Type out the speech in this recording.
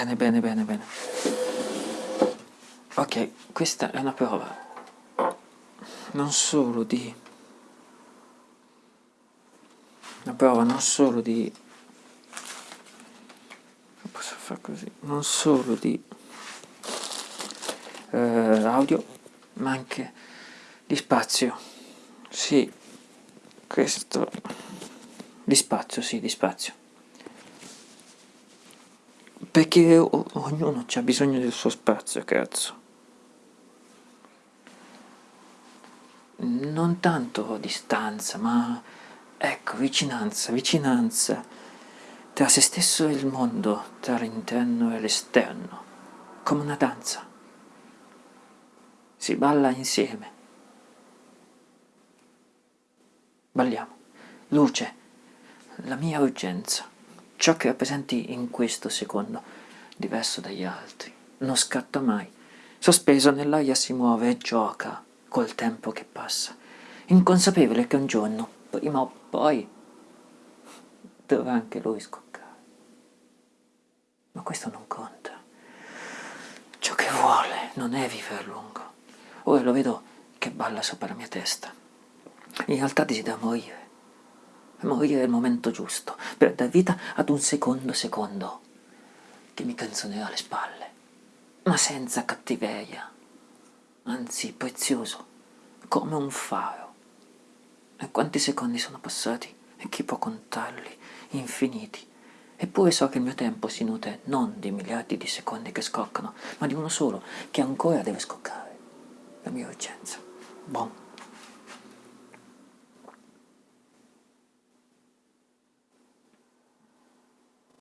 Bene, bene, bene, bene. Ok, questa è una prova non solo di... Una prova non solo di... Posso fare così? Non solo di eh, audio, ma anche di spazio. Sì, questo... Di spazio, sì, di spazio perché ognuno ha bisogno del suo spazio, cazzo. Non tanto distanza, ma ecco, vicinanza, vicinanza tra se stesso e il mondo, tra l'interno e l'esterno, come una danza. Si balla insieme. Balliamo. Luce, la mia urgenza ciò che rappresenti in questo secondo, diverso dagli altri. Non scatta mai. Sospeso nell'aria si muove e gioca col tempo che passa, inconsapevole che un giorno, prima o poi, dovrà anche lui scoccare. Ma questo non conta. Ciò che vuole non è vivere a lungo. Ora lo vedo che balla sopra la mia testa. In realtà desidera morire morire nel momento giusto, per dar vita ad un secondo secondo che mi canzonerà alle spalle, ma senza cattiveria, anzi prezioso, come un faro. E quanti secondi sono passati? E chi può contarli? Infiniti. Eppure so che il mio tempo si nutre non di miliardi di secondi che scoccano, ma di uno solo, che ancora deve scoccare. La mia urgenza. Bon.